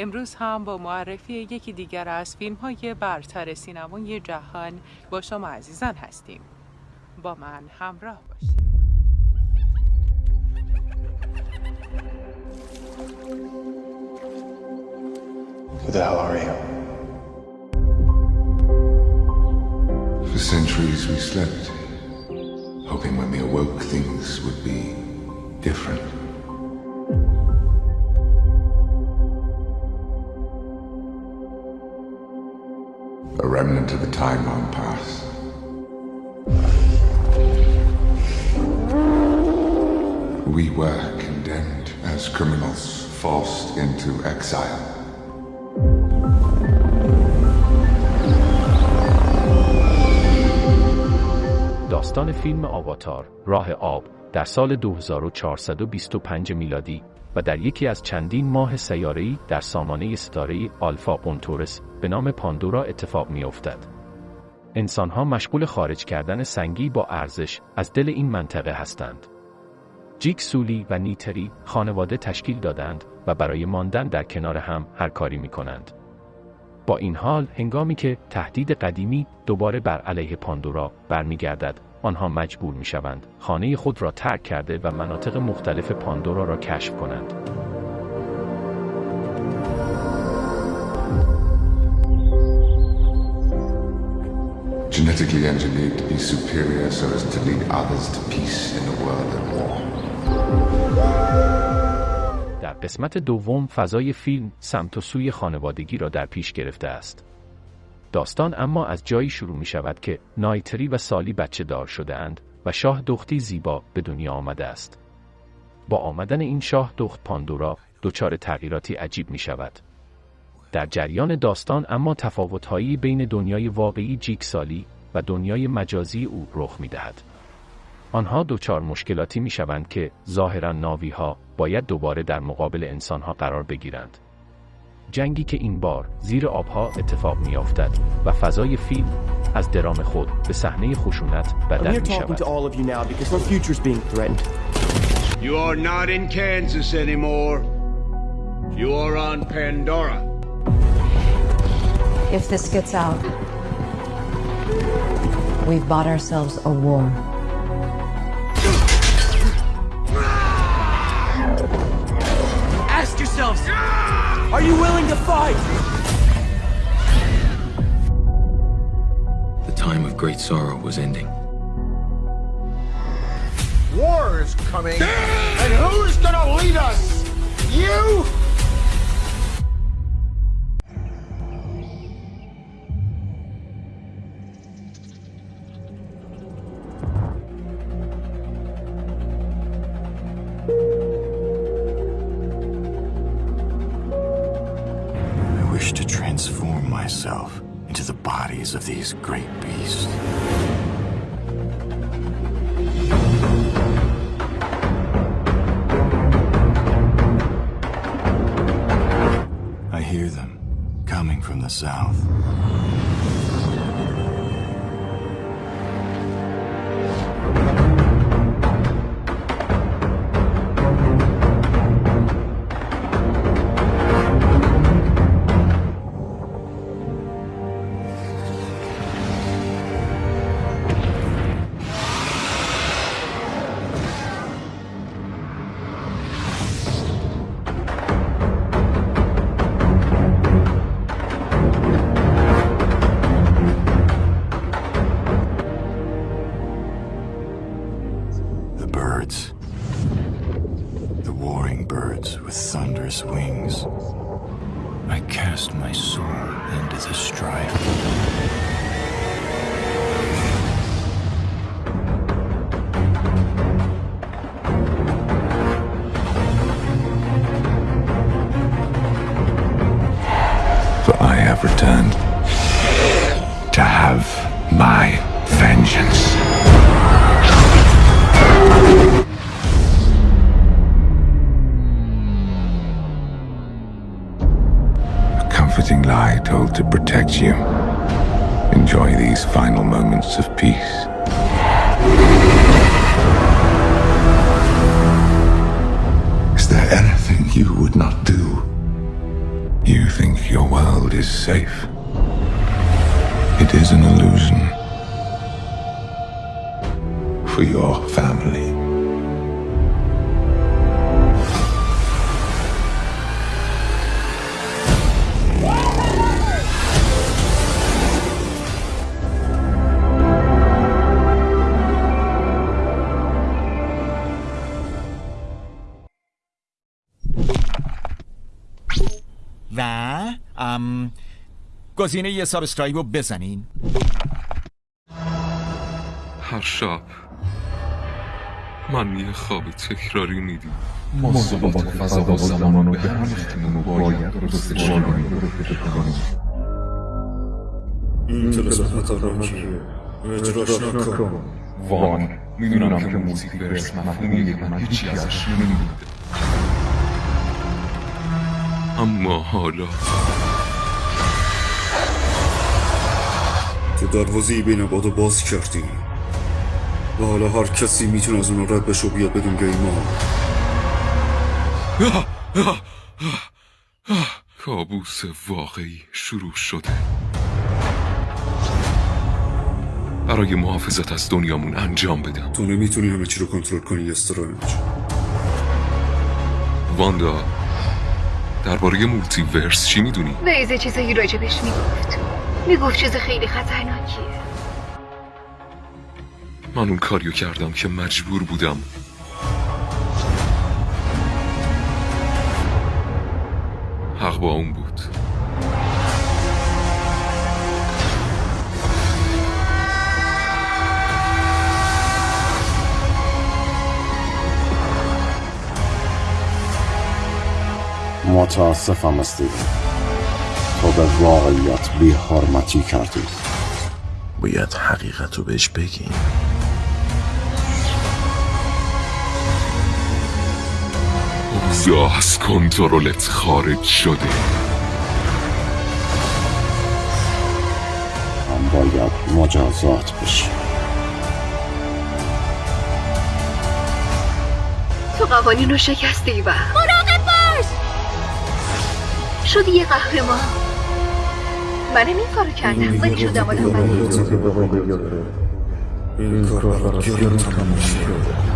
امروز هم با معرفی یکی دیگر از فیلم های برتر سینمای جهان با شما عزیزان هستیم با من همراه باشید Who the hell are you? For centuries we slept, hoping when we awoke things would be different. A remnant of a time long past. We were condemned as criminals, forced into exile. داستان فیلم آواتار راه آب در سال 2425 میلادی و در یکی از چندین ماه سیاره‌ای در سامانه ستاره آلفا قنتورس به نام پاندورا اتفاق می‌افتد. انسانها مشغول خارج کردن سنگی با ارزش از دل این منطقه هستند. جیک سولی و نیتری خانواده تشکیل دادند و برای ماندن در کنار هم هر کاری می کنند. با این حال هنگامی که تهدید قدیمی دوباره بر علیه پاندورا برمیگردد آنها مجبور می شوند خانه خود را ترک کرده و مناطق مختلف پاندورا را کشف کنند. Genetically engineered to be superior so as to lead others to peace in a world at war. در قسمت دوم فضای فیلم سمت و سوی خانوادگی را در پیش گرفته است. داستان اما از جایی شروع می شود که نایتری و سالی بچه دار شده اند و شاه دختی زیبا به دنیا آمده است. با آمدن این شاه دخت پاندورا دچار تغییراتی عجیب می شود. در جریان داستان اما تفاوتهایی بین دنیای واقعی جیک سالی و دنیای مجازی او رخ می دهد. آنها دچار مشکلاتی می شوند که ظاهرا ناوی ها باید دوباره در مقابل انسان ها قرار بگیرند. جنگی که این بار زیر آبها اتفاق می افتد و فضای فیلم از درام خود به صحنه خشونت بدل می شود. You are not in Kansas anymore. You are on Pandora. If this gets out, we've bought ourselves a war. Ask yourselves, are you willing to fight? The time of great sorrow was ending. War is coming. And who's gonna lead us? You? Myself into the bodies of these great beasts. I hear them coming from the south. Anything you would not do? You think your world is safe. It is an illusion. For your family. گزینه یه سابسکرایب رو بزنین. هر شب من یه خواب تکراری میدیم. ما ثبات فضا و زمان رو به هم و باید کنیم این تلسمت خطرناکیه اجراش نکن وان. می‌دونم که موزیک برس مفهومیه که من هیچی ازش نمی‌دونم. اما حالا تو دروازی بین بادو باز کردی. و حالا هر کسی می‌تونه از اون رد بشه و بیاد بدون گیما کابوس واقعی شروع شده. برای محافظت از دنیامون انجام بدم. تو نمی‌تونی همه چی رو کنترل کنی استرنج واندا درباره مولتی ورس چی می‌دونی؟ ویزه چیزایی راجبش می‌گفت. می‌گفت چیز خیلی خطرناکیه. من اون کاریو کردم که مجبور بودم. حق با اون بود. متاسفم استیون. تو به واقعیت بی حرمتی کردی. باید حقیقت رو بهش بگیم. اوضاع از کنترلت خارج شده. هم باید مجازات بشی. تو قوانین رو شکستی و مراقب باش! شدی یه قهرمان. منم این کارو کردم. ولی شدم آدم این کار گرون تموم شد.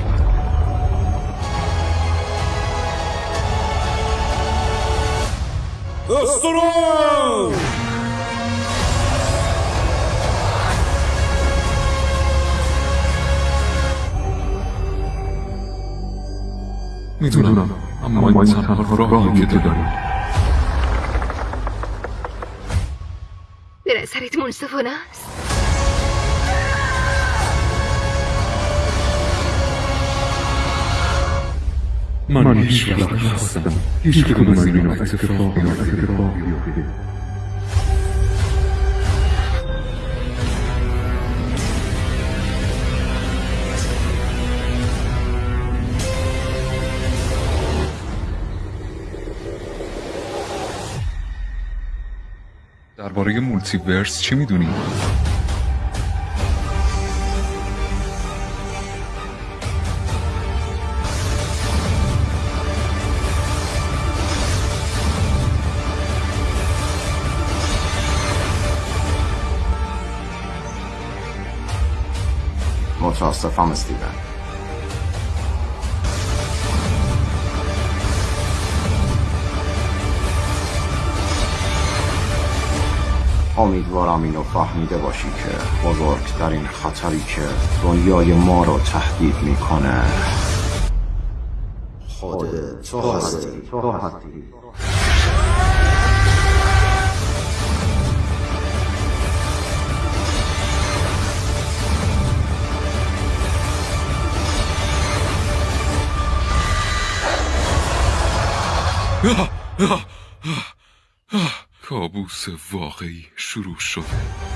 می‌دونم اما این تنها راهی که داریم به منصفانه است من هیچ وقت نخواستم. هیچ کدوم از اینا اتفاق بیفته درباره مولتی ورس چی می‌دونی؟ متاسفم استیون امیدوارم اینو فهمیده باشی که بزرگترین خطری که دنیای ما رو تهدید می‌کنه خود تو هستی. تو هستی. کابوس واقعی شروع شده.